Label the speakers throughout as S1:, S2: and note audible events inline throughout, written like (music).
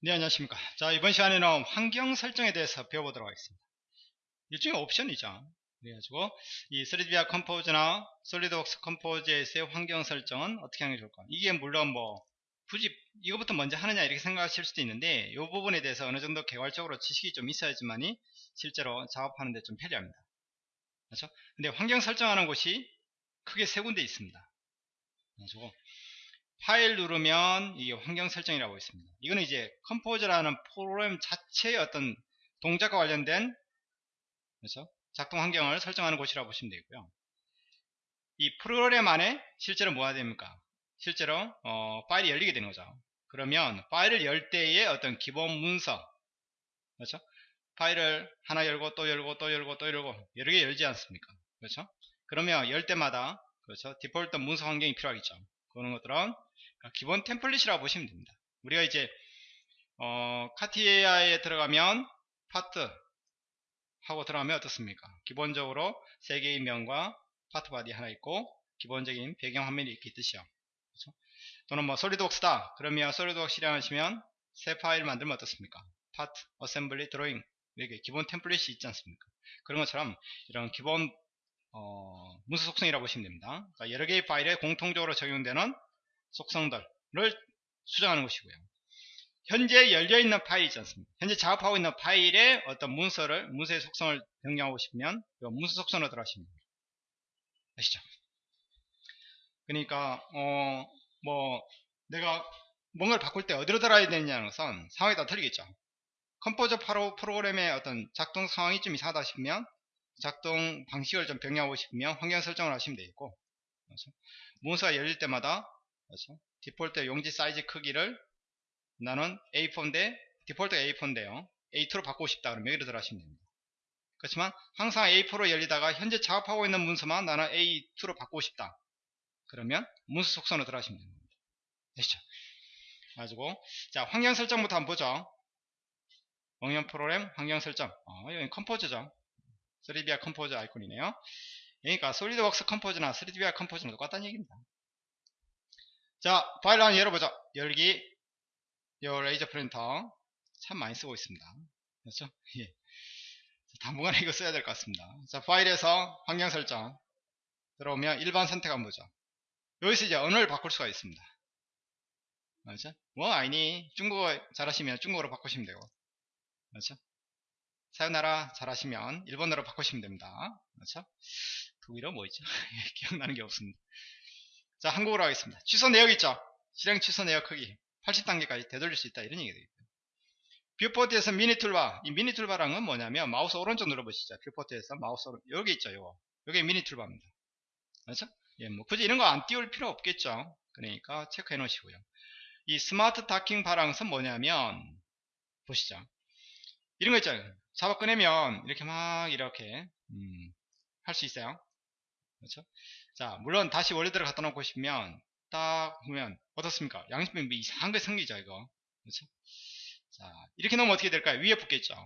S1: 네 안녕하십니까. 자 이번 시간에는 환경 설정에 대해서 배워보도록 하겠습니다. 일종의 옵션이죠. 그래가지고 이 3DVIA 컴포저나 솔리드웍스 컴포저에서의 환경 설정은 어떻게 하는 게 좋을까? 이게 물론 뭐 굳이 이거부터 먼저 하느냐 이렇게 생각하실 수도 있는데 이 부분에 대해서 어느 정도 개괄적으로 지식이 좀 있어야지만이 실제로 작업하는 데 좀 편리합니다. 그렇죠? 근데 환경 설정하는 곳이 크게 세 군데 있습니다. 그래가지고 파일 누르면 이게 환경 설정이라고 있습니다. 이거는 이제 컴포저라는 프로그램 자체의 어떤 동작과 관련된 그래서 작동 환경을 설정하는 곳이라고 보시면 되고요. 이 프로그램 안에 실제로 뭐가 됩니까? 실제로 어, 파일이 열리게 되는 거죠. 그러면 파일을 열 때의 어떤 기본 문서 그렇죠? 파일을 하나 열고 또 열고 또 열고 또 열고 여러 개 열지 않습니까? 그렇죠? 그러면 열 때마다 그렇죠? 디폴트 문서 환경이 필요하겠죠. 그런 것들은 기본 템플릿이라고 보시면 됩니다. 우리가 이제 어, 카티아에 들어가면 파트 하고 들어가면 어떻습니까? 기본적으로 세 개의 면과 part body 하나 있고 기본적인 배경 화면이 있듯이요. 그렇죠? 또는 뭐 솔리드웍스다. 그러면 솔리드웍스 실행하시면 새 파일 만들면 어떻습니까? 파트, assembly, 드로잉 이렇게 기본 템플릿이 있지 않습니까? 그런 것처럼 이런 기본 어, 문서 속성이라고 보시면 됩니다. 그러니까 여러 개의 파일에 공통적으로 적용되는 속성들을 수정하는 것이고요. 현재 열려있는 파일 있지 않습니까? 현재 작업하고 있는 파일의 어떤 문서를, 문서의 속성을 변경하고 싶으면 문서 속성으로 들어가시면 됩니다. 아시죠? 그러니까 어, 뭐 내가 뭔가를 바꿀 때 어디로 들어가야 되느냐는 것은 상황에 따라 틀리겠죠. 컴포저 프로그램의 어떤 작동 상황이 좀 이상하다 싶으면 작동 방식을 좀 변경하고 싶으면 환경 설정을 하시면 되겠고 문서가 열릴 때마다 그렇죠? 디폴트 용지 사이즈 크기를 나는 A4인데 디폴트 A4인데요. A2로 바꾸고 싶다 그러면 여기로 들어가시면 됩니다. 그렇지만 항상 A4로 열리다가 현재 작업하고 있는 문서만 나는 A2로 바꾸고 싶다. 그러면 문서 속성으로 들어가시면 됩니다. 되시죠? 가지고 자 환경 설정부터 한번 보죠. 응용 프로그램 환경 설정. 어, 여기 컴포저죠. 3DVIA 컴포저 아이콘이네요. 그러니까 솔리드웍스 컴포저나 3DVIA 컴포저는 똑같다는 얘기입니다. 자, 파일 하나 열어보자. 열기. 요 레이저 프린터. 참 많이 쓰고 있습니다. 그렇죠? (laughs) 예. 당분간에 이거 써야 될 것 같습니다. 자, 파일에서 환경 설정. 들어오면 일반 선택 한번 보죠. 여기서 이제 언어를 바꿀 수가 있습니다. 그렇죠? 뭐, 아니니. 중국어 잘하시면 중국어로 바꾸시면 되고. 그렇죠? 사요나라 잘하시면 일본어로 바꾸시면 됩니다. 그렇죠? 독일어 뭐 있죠? (laughs) 기억나는 게 없습니다. 자, 한국어로 하겠습니다. 취소 내역 있죠? 실행 취소 내역 크기 80단계까지 되돌릴 수 있다. 이런 얘기 되겠고요. viewport에서 mini toolbar. 이 mini toolbar란 뭐냐면 마우스 오른쪽 눌러보시죠. viewport에서 마우스 오른쪽. 여기 있죠. 요거. 요게 mini toolbar입니다. 그렇죠? 예, 뭐 굳이 이런 거 안 띄울 필요 없겠죠. 그러니까 체크해 놓으시고요. 이 smart docking bar란 뭐냐면 보시죠. 이런 거 있잖아요. 잡아 꺼내면 이렇게 막 이렇게 음, 할 수 있어요. 그렇죠? 자, 물론 다시 원래대로 갖다 놓고 싶으면 딱 보면 어떻습니까? 양심이 뭐 이상한 게 생기죠, 이거. 그렇죠? 자, 이렇게 놓으면 어떻게 될까요? 위에 붙겠죠.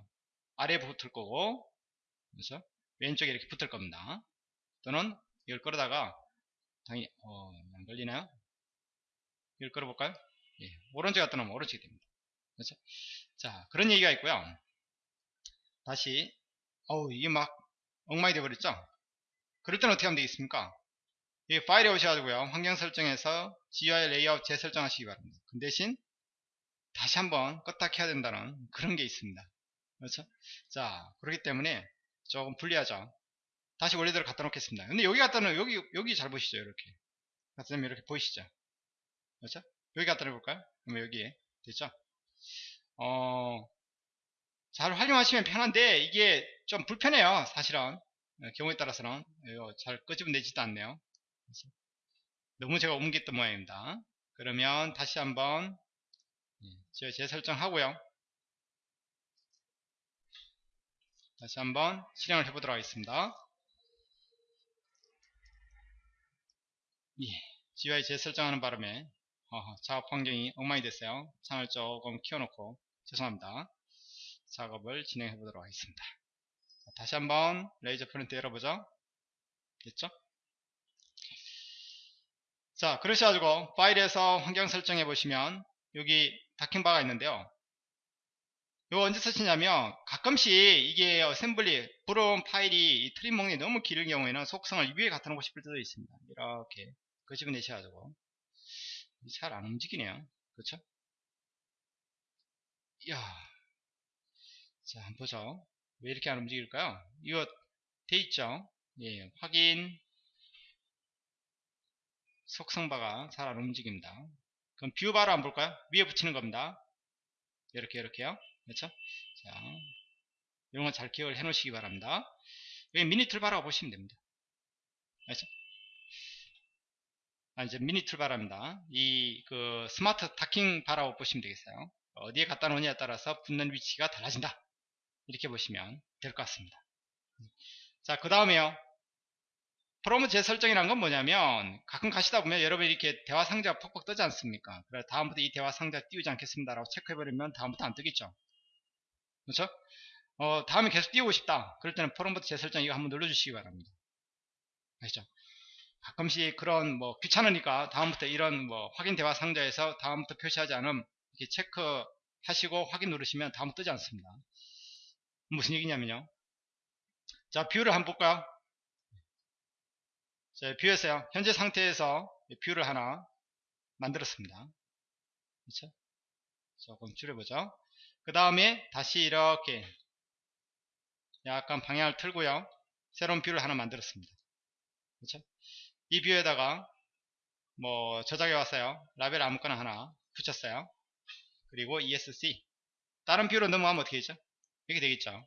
S1: 아래에 붙을 거고, 그렇죠? 왼쪽에 이렇게 붙을 겁니다. 또는 이걸 끌어다가 당연히 어, 안 걸리나요? 이걸 끌어볼까요? 예, 오른쪽에 갖다 놓으면 오른쪽이 됩니다. 그렇죠? 자, 그런 얘기가 있고요. 다시 어우 이게 막 엉망이 되어버렸죠? 그럴 때는 어떻게 하면 되겠습니까? 이 파일에 오셔가지고요. 환경 설정에서 GUI 레이아웃 재설정하시기 바랍니다. 그 대신 다시 한번 껐다 켜야 된다는 그런 게 있습니다. 그렇죠? 자, 그렇기 때문에 조금 불리하죠. 다시 원래대로 갖다 놓겠습니다. 근데 여기 갖다 놓으면 여기, 여기 잘 보시죠. 이렇게. 갖다 놓으면 이렇게 보이시죠? 그렇죠? 여기 갖다 놓을까요? 그러면 여기에. 됐죠? 어, 잘 활용하시면 편한데 이게 좀 불편해요. 사실은. 경우에 따라서는 잘 끄집어내지도 않네요. 너무 제가 옮겼던 모양입니다. 그러면 다시 한번 재설정하고요. 다시 한번 실행을 해보도록 하겠습니다. 예, GUI 재설정하는 바람에 어허, 작업 환경이 엉망이 됐어요. 창을 조금 키워놓고 죄송합니다. 작업을 진행해 보도록 하겠습니다. 다시 한번 레이저 프린트 열어보죠. 됐죠? 자, 그러셔가지고 파일에서 환경 설정해 보시면 여기 docking bar가 있는데요. 이거 언제 쓰시냐면 가끔씩 이게 assembly 브롬 파일이 이 트리 목록이 너무 길은 경우에는 속성을 위에 갖다 놓고 싶을 때도 있습니다. 이렇게 끄집어내셔가지고 잘 안 움직이네요. 그렇죠? 이야 자 한번 보죠. 왜 이렇게 안 움직일까요? 이거 돼 있죠? 예, 확인 속성바가 잘안 움직입니다. 그럼 view bar로 한번 볼까요? 위에 붙이는 겁니다. 이렇게 이렇게요. 그렇죠? 자, 이런 건 잘 기억을 해 놓으시기 바랍니다. 여기 mini toolbar라고 보시면 됩니다. 알죠? 아, 이제 mini toolbar랍니다. 이, 그, smart docking bar라고 보시면 되겠어요. 어디에 갖다 놓느냐에 따라서 붙는 위치가 달라진다. 이렇게 보시면 될 것 같습니다. 자, 그 다음에요. 프로모 재설정이란 건 뭐냐면 가끔 가시다 보면 여러분 이렇게 대화 상자가 퍽퍽 뜨지 않습니까? 그래 다음부터 이 대화 상자 띄우지 않겠습니다 라고 체크해버리면 다음부터 안 뜨겠죠 그렇죠? 어, 다음에 계속 띄우고 싶다 그럴 때는 프로모트 재설정 이거 한번 눌러주시기 바랍니다 아시죠? 가끔씩 그런 뭐 귀찮으니까 다음부터 이런 뭐 확인 대화 상자에서 다음부터 표시하지 않음 이렇게 체크 하시고 확인 누르시면 다음부터 뜨지 않습니다 무슨 얘기냐면요 자 view를 한번 볼까요 자, view에서요. 현재 상태에서 view를 하나 만들었습니다. 그렇죠? 조금 줄여보죠. 그 다음에 다시 이렇게 약간 방향을 틀고요. 새로운 view를 하나 만들었습니다. 그렇죠? 이 view에다가 뭐 저장해 왔어요. 라벨 아무거나 하나 붙였어요. 그리고 ESC 다른 view로 넘어가면 어떻게 되죠? 이렇게 되겠죠.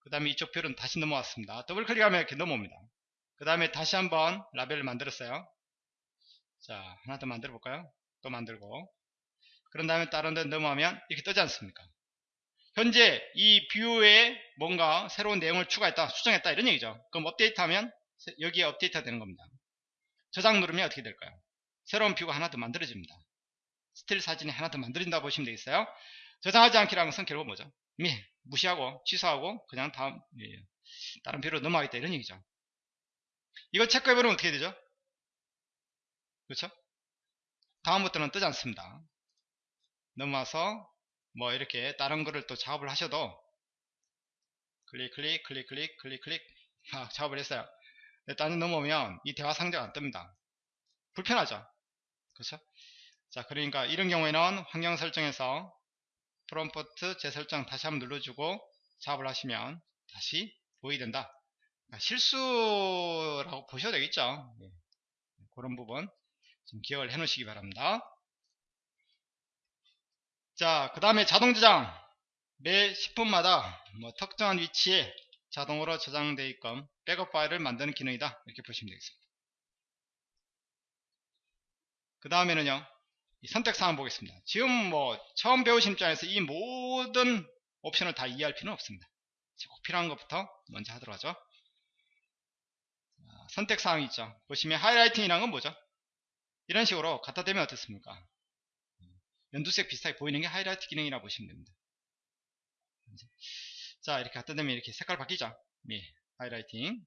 S1: 그 다음에 이쪽 view는 다시 넘어왔습니다. 더블 클릭하면 이렇게 넘어옵니다. 그 다음에 다시 한번 라벨을 만들었어요. 자 하나 더 만들어 볼까요? 또 만들고. 그런 다음에 다른 데 넘어가면 이렇게 뜨지 않습니까? 현재 이 view에 뭔가 새로운 내용을 추가했다 수정했다 이런 얘기죠. 그럼 업데이트 하면 여기에 업데이트가 되는 겁니다. 저장 누르면 어떻게 될까요? 새로운 view가 하나 더 만들어집니다. 스틸 사진이 하나 더 만들어진다 보시면 되겠어요. 저장하지 않기라는 것은 결국 뭐죠? 무시하고 취소하고 그냥 다음 예, 다른 view로 넘어가겠다 이런 얘기죠 이거 체크해보면 어떻게 되죠? 그렇죠? 다음부터는 뜨지 않습니다. 넘어와서 뭐 이렇게 다른 거를 또 작업을 하셔도 클릭 클릭 클릭 클릭 클릭 클릭 아, 작업을 했어요. 일단은 넘어오면 이 대화 상자가 안 뜹니다. 불편하죠? 그렇죠? 자 그러니까 이런 경우에는 환경 설정에서 프롬프트 재설정 다시 한번 눌러주고 작업을 하시면 다시 보이게 된다. 아, 실수라고 보셔도 되겠죠. 네. 그런 부분 좀 기억을 해 놓으시기 바랍니다. 자, 그 다음에 자동 저장. 매 10분마다 뭐 특정한 위치에 자동으로 저장되어 있건 백업 파일을 만드는 기능이다. 이렇게 보시면 되겠습니다. 그 다음에는요. 선택사항 보겠습니다. 지금 뭐 처음 배우신 입장에서 이 모든 옵션을 다 이해할 필요는 없습니다. 꼭 필요한 것부터 먼저 하도록 하죠. 선택사항이 있죠. 보시면 하이라이팅이란 건 뭐죠? 이런 식으로 갖다 대면 어떻습니까? 연두색 비슷하게 보이는 게 하이라이트 기능이라고 보시면 됩니다. 자 이렇게 갖다 대면 이렇게 색깔 바뀌죠? 네, highlighting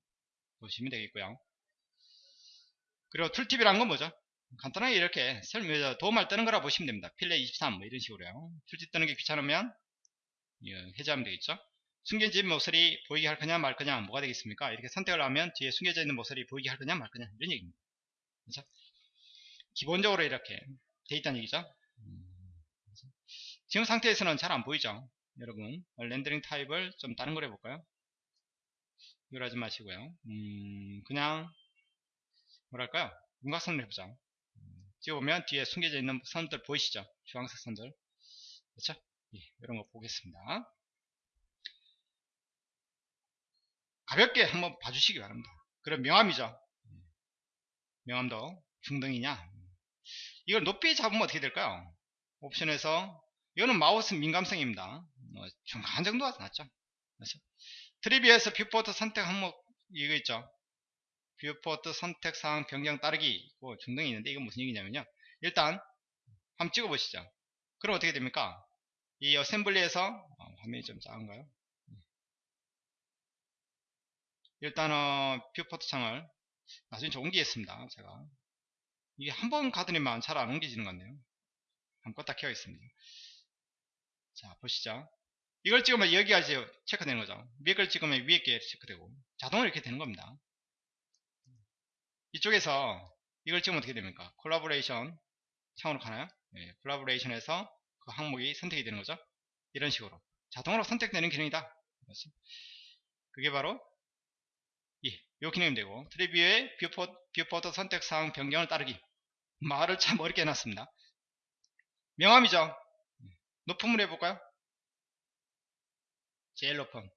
S1: 보시면 되겠고요. 그리고 tooltip이란 건 뭐죠? 간단하게 이렇게 설명, 도움을 뜨는 거라 보시면 됩니다. fillet 23 뭐 이런 식으로요. tooltip 뜨는 게 귀찮으면 해제하면 되겠죠? 숨겨진 모서리 보이게 할 거냐 말 거냐 뭐가 되겠습니까? 이렇게 선택을 하면 뒤에 숨겨져 있는 모서리 보이게 할 거냐 말 거냐 이런 얘기입니다. 그렇죠? 기본적으로 이렇게 돼 있다는 얘기죠. 지금 상태에서는 잘 안 보이죠. 여러분 렌더링 타입을 좀 다른 걸 해볼까요? 이걸 하지 마시고요. 음, 그냥 뭐랄까요? 윤곽선을 해보자. 찍어보면 뒤에 숨겨져 있는 선들 보이시죠? 주황색 선들. 그렇죠? 예, 이런 거 보겠습니다. 가볍게 한번 봐주시기 바랍니다. 그럼 명암이죠. 명암도 중등이냐? 이걸 높이 잡으면 어떻게 될까요? 옵션에서 이거는 마우스 민감성입니다. 뭐 중간 정도가 낫죠. 그렇죠? tree view에서 viewport 선택 항목 이거 있죠. viewport 선택 사항 변경 따르기 뭐 중등이 있는데 이건 무슨 얘기냐면요. 일단 한번 찍어보시죠. 그럼 어떻게 됩니까? 이 assembly에서 어, 화면이 좀 작은가요? 일단은 viewport 창을 나중에 좀 옮기겠습니다. 제가 이게 한 번 가더니만 잘 안 옮겨지는 것 같네요. 한번 껐다 켜겠습니다. 자 보시죠. 이걸 찍으면 여기가 이제 체크되는 거죠. 위에 걸 찍으면 위에 게 체크되고 자동으로 이렇게 되는 겁니다. 이쪽에서 이걸 찍으면 어떻게 됩니까? 콜라보레이션 창으로 가나요? 예, collaboration에서 그 항목이 선택이 되는 거죠. 이런 식으로 자동으로 선택되는 기능이다. 그게 바로 이, 요 기능이 되고 tree view의 뷰포, viewport 선택 사항 변경을 따르기 말을 참 어렵게 해놨습니다. 명함이죠. 높음을 해볼까요? 제일 높음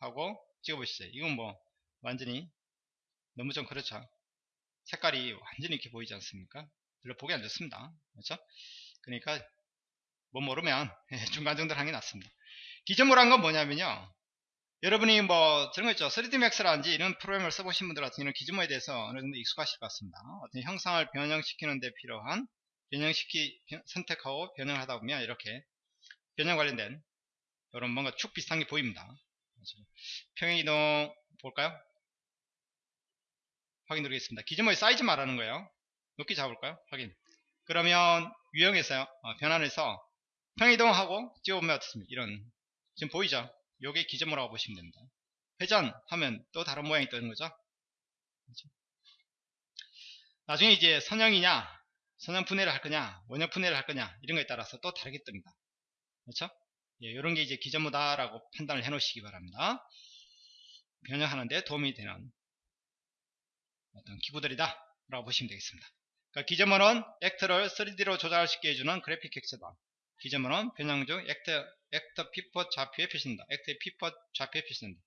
S1: 하고 찍어보시죠. 이건 뭐 완전히 너무 좀 그렇죠. 색깔이 완전히 이렇게 보이지 않습니까? 별로 보기 안 좋습니다. 그렇죠? 그러니까 뭐 모르면 (laughs) 중간 정도로 하는 게 낫습니다. 기존모란 건 뭐냐면요. 여러분이 뭐 저런 거 있죠. 3D Max라든지 이런 프로그램을 써보신 분들 같은 경우는 기존모에 대해서 어느 정도 익숙하실 것 같습니다. 어떤 형상을 변형시키는 데 필요한 변형시키 선택하고 변형을 하다 보면 이렇게 변형 관련된 이런 뭔가 축 비슷한 게 보입니다. 평행이동 볼까요? 확인 누르겠습니다. 기존모의 사이즈 말하는 거예요. 높이 잡을까요? 확인. 그러면 유형에서요. 어, 변환해서 평이동하고 찍어보면 어떻습니까? 이런 지금 보이죠? 요게 기존모라고 보시면 됩니다. 회전하면 또 다른 모양이 뜨는 거죠. 그렇죠? 나중에 이제 선형이냐, 선형 분해를 할 거냐, 원형 분해를 할 거냐 이런 거에 따라서 또 다르게 뜹니다. 그렇죠? 예, 이런 게 이제 gizmo다라고 판단을 해 놓으시기 바랍니다. 변형하는데 도움이 되는 어떤 기구들이다 라고 보시면 되겠습니다 그러니까 gizmo는 actor를 3D로 조작할 수 있게 해주는 그래픽 엑스다 gizmo는 변형 중 actor, actor pivot 좌표에 표시된다. actor의 pivot 좌표에 표시된다.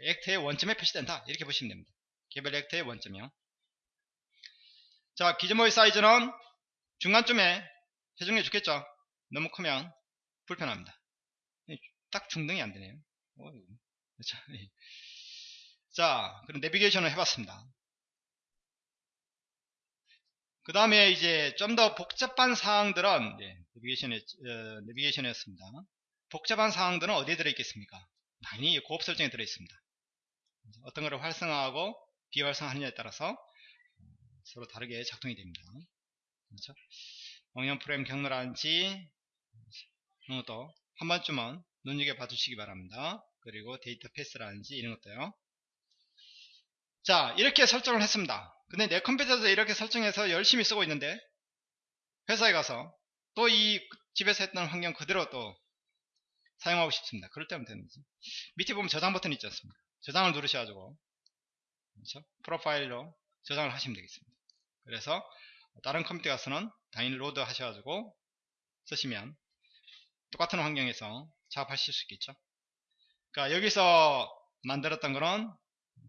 S1: actor의 원점에 표시된다. 이렇게 보시면 됩니다. 개별 actor의 원점이요. 자 gizmo의 사이즈는 중간쯤에 해중해 좋겠죠? 너무 크면 불편합니다. 딱 중등이 안 되네요. 그렇죠 자 그럼 내비게이션을 해봤습니다 그 다음에 이제 좀 더 복잡한 사항들은 네, 내비게이션에, 어, 내비게이션이었습니다. 복잡한 사항들은 어디에 들어있겠습니까? 당연히 고급 설정에 들어있습니다. 어떤 것을 활성화하고 비활성화하느냐에 따라서 서로 다르게 작동이 됩니다. 그렇죠? 왕년 프레임 경로라든지 이런 것도 한 번쯤은 눈여겨 봐 주시기 바랍니다. 그리고 데이터 패스라든지 이런 것도요. 자 이렇게 설정을 했습니다. 근데 내 컴퓨터에서 이렇게 설정해서 열심히 쓰고 있는데 회사에 가서 또 이 집에서 했던 환경 그대로 또 사용하고 싶습니다. 그럴 때면 되는 거죠. 밑에 보면 저장 버튼 있지 않습니까? 저장을 누르셔가지고 그렇죠? 프로파일로 저장을 하시면 되겠습니다. 그래서 다른 컴퓨터 가서는 당연히 load 하셔가지고 쓰시면 똑같은 환경에서 작업하실 수 있겠죠. 그러니까 여기서 만들었던 거는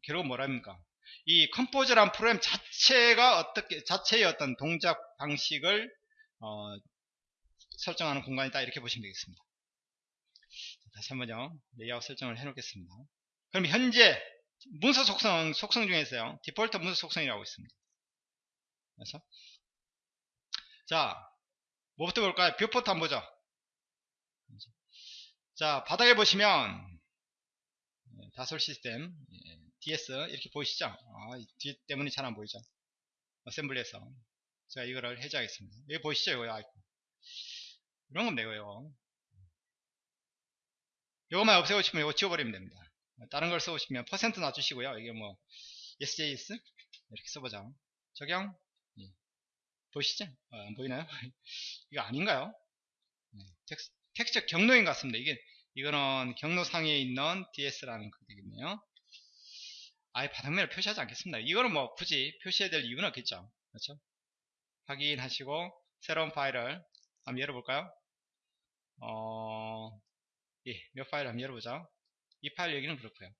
S1: 결국 뭐랍니까? 이 Composer란 프로그램 자체가 어떻게 자체의 어떤 동작 방식을 어, 설정하는 공간이다 이렇게 보시면 되겠습니다. 다시 한번요 레이아웃 설정을 해 놓겠습니다. 그럼 현재 문서 속성 속성 중에서요 디폴트 문서 속성이라고 있습니다. 그래서 자 뭐부터 볼까요? viewport 한번 보죠. 자 바닥에 보시면 네, 다솔 시스템 예, DS 이렇게 보이시죠? 아, 뒤 때문에 잘 안 보이죠? assembly에서 제가 이거를 해제하겠습니다. 여기 보이시죠? 이거 아이콘. 이런 건 되고요. 이것만 없애고 싶으면 이거 지워버리면 됩니다. 다른 걸 써보시면 퍼센트 놔주시고요. 이게 뭐 SJS 이렇게 써보자. 적용 예. 보이시죠? 어, 안 보이나요? (laughs) 이거 아닌가요? 네. 텍스, 텍스처 경로인 것 같습니다. 이게 이거는 경로상에 있는 DS라는 거되겠네요. 아예 바닥면을 표시하지 않겠습니다. 이거는 뭐 굳이 표시해야 될 이유는 없겠죠. 그렇죠? 확인하시고 새로운 파일을 한번 열어볼까요? 어, 예, 몇 파일 한번 열어보자. 이 파일 여기는 그렇고요.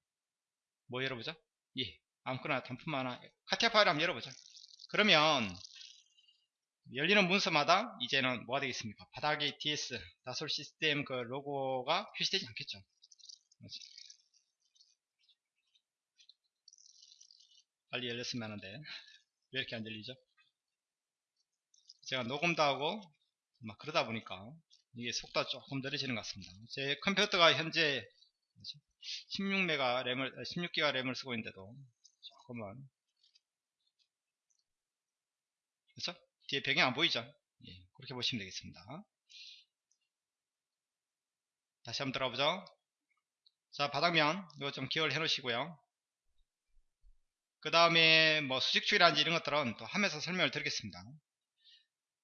S1: 뭐 열어보자. 예, 아무거나 단품 하나 카티아 파일 한번 열어보자. 그러면 열리는 문서마다 이제는 뭐가 되겠습니까? 바닥에 DS 다솔 시스템 그 로고가 표시되지 않겠죠. 그렇죠? 빨리 열렸으면 하는데 왜 이렇게 안 열리죠? 제가 녹음도 하고 막 그러다 보니까 이게 속도가 조금 느려지는 것 같습니다. 제 컴퓨터가 현재 16메가 램을 16기가 램을 쓰고 있는데도 조금만 그렇죠? 뒤에 배경 안 보이죠? 예, 그렇게 보시면 되겠습니다. 다시 한번 들어보죠. 자, 바닥면, 이거 좀 기억을 해 놓으시고요. 그 다음에 뭐 수직주의라든지 이런 것들은 또 하면서 설명을 드리겠습니다.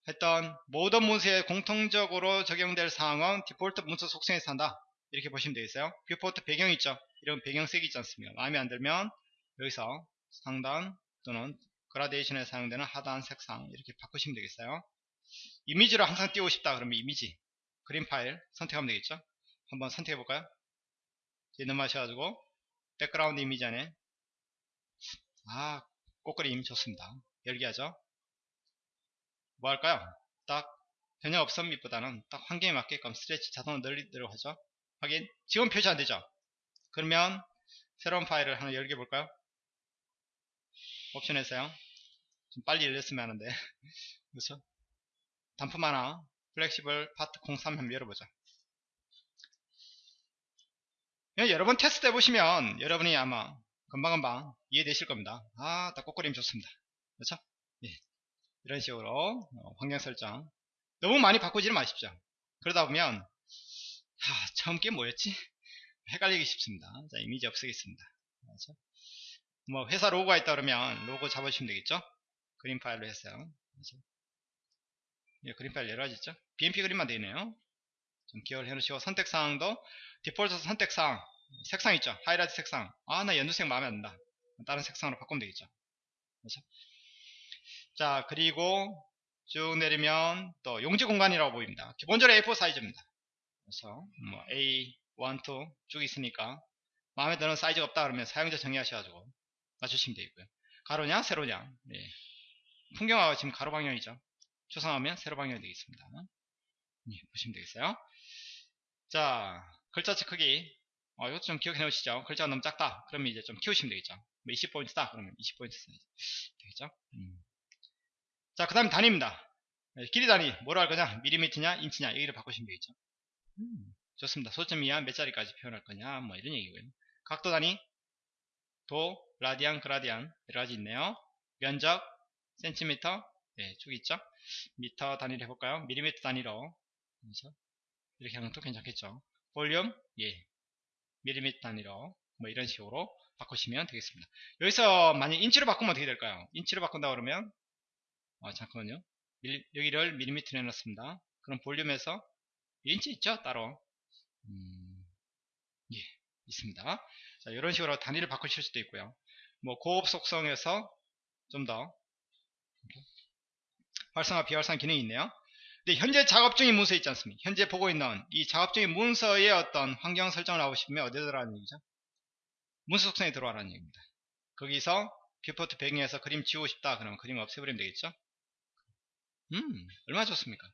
S1: 했던 모든 문서에 공통적으로 적용될 사항은 디폴트 문서 속성에서 한다. 이렇게 보시면 되겠어요. viewport 배경 있죠. 이런 배경 색이 있지 않습니까? 마음에 안 들면 여기서 상단 또는 그라데이션에 사용되는 하단 색상 이렇게 바꾸시면 되겠어요. 이미지로 항상 띄우고 싶다 그러면 이미지 그림 파일 선택하면 되겠죠. 한번 선택해 볼까요? 넘어가셔가지고 백그라운드 이미지 안에 아 꽃그림 좋습니다. 열기 하죠. 뭐 할까요? 딱 변형 없음 밑보다는 딱 환경에 맞게끔 stretch 자동으로 늘리도록 하죠. 확인. 지금 표시 안 되죠? 그러면 새로운 파일을 하나 열게 볼까요? 옵션에서요. 좀 빨리 열렸으면 하는데. (laughs) 그렇죠? 단품 하나, flexible part 03 한번 열어보자. 여러 번 테스트 해보시면 여러분이 아마 금방금방 이해되실 겁니다. 아, 딱 꽃그림 좋습니다. 그렇죠? 예. 이런 식으로 어, 환경 설정 너무 많이 바꾸지는 마십시오. 그러다 보면 하, 처음 게 뭐였지? 헷갈리기 쉽습니다. 자, 이미지 없애겠습니다. 그렇죠? 뭐 회사 로고가 있다 그러면 로고 잡아주시면 되겠죠? 그림 파일로 했어요. 그렇죠? 예, 그림 파일 여러 가지 있죠? BMP 그림만 되네요. 좀 기억을 해놓으시고 선택사항도 디폴트 선택사항 색상 있죠? 하이라이트 색상 아 나 연두색 마음에 안 든다. 다른 색상으로 바꾸면 되겠죠? 그렇죠? 자 그리고 쭉 내리면 또 용지 공간이라고 보입니다. 기본적으로 A4 사이즈입니다. 그래서 뭐 A, 1, 2 쭉 있으니까 마음에 드는 사이즈가 없다 그러면 사용자 정의하셔가지고 맞추시면 되고요. 가로냐 세로냐 네. 풍경화가 지금 가로 방향이죠. 초상하면 세로 방향이 되겠습니다. 네, 보시면 되겠어요. 자 글자체 크기 어, 이것도 좀 기억해 놓으시죠. 글자가 너무 작다. 그러면 이제 좀 키우시면 되겠죠. 뭐 20포인트다. 그러면 20포인트 되겠죠. 음. 자, 그 다음에 단위입니다. 네, 길이 단위, 뭐로 할 거냐? 미리미터냐, 인치냐, 여기를 바꾸시면 되겠죠. 음, 좋습니다. 소수점 이하 몇 자리까지 표현할 거냐, 뭐 이런 얘기고요. 각도 단위, 도, 라디안, gradian, 여러 가지 있네요. 면적, 센티미터, 네, 쭉 있죠. 미터 단위로 해볼까요? 미리미터 단위로. 그렇죠? 이렇게 하면 또 괜찮겠죠. 볼륨, 예, 밀리미터 단위로 뭐 이런 식으로 바꾸시면 되겠습니다. 여기서 만약 인치로 바꾸면 어떻게 될까요? 인치로 바꾼다 그러면 아 잠깐만요. 밀리, 여기를 밀리미터로 해놨습니다. 그럼 볼륨에서 인치 있죠? 따로 음, 예 있습니다. 자 이런 식으로 단위를 바꾸실 수도 있고요. 뭐 고업 속성에서 좀 더 활성화 비활성화 기능이 있네요. 근데 현재 작업 중인 문서 있지 않습니까? 현재 보고 있는 이 작업 중인 문서의 어떤 환경 설정을 하고 싶으면 어디에 들어가는 얘기죠? 문서 속성에 들어가라는 얘기입니다. 거기서 viewport 배경에서 그림 지우고 싶다 그러면 그림 없애버리면 되겠죠? 음 얼마나 좋습니까?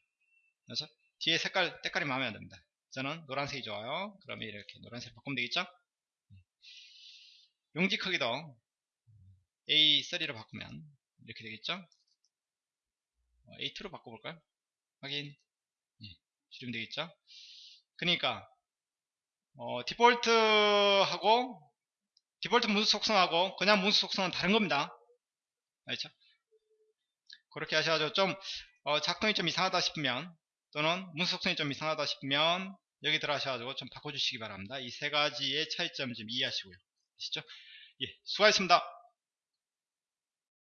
S1: 그래서 뒤에 색깔 때깔이 마음에 안 듭니다. 저는 노란색이 좋아요. 그러면 이렇게 노란색 바꾸면 되겠죠? 용지 크기도 A3로 바꾸면 이렇게 되겠죠? A2로 바꿔볼까요? 확인. 예, 실행 되겠죠? 그러니까 어, 디폴트하고 디폴트 문서 속성하고 그냥 문서 속성은 다른 겁니다. 알죠? 그렇게 하셔가지고 좀 어, 작동이 좀 이상하다 싶으면 또는 문서 속성이 좀 이상하다 싶으면 여기 들어가셔가지고 좀 바꿔주시기 바랍니다. 이 세 가지의 차이점 좀 이해하시고요. 아시죠? 예 수고하셨습니다